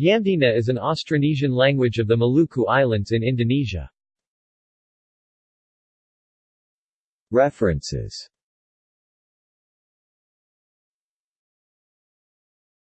Yamdena is an Austronesian language of the Maluku Islands in Indonesia. References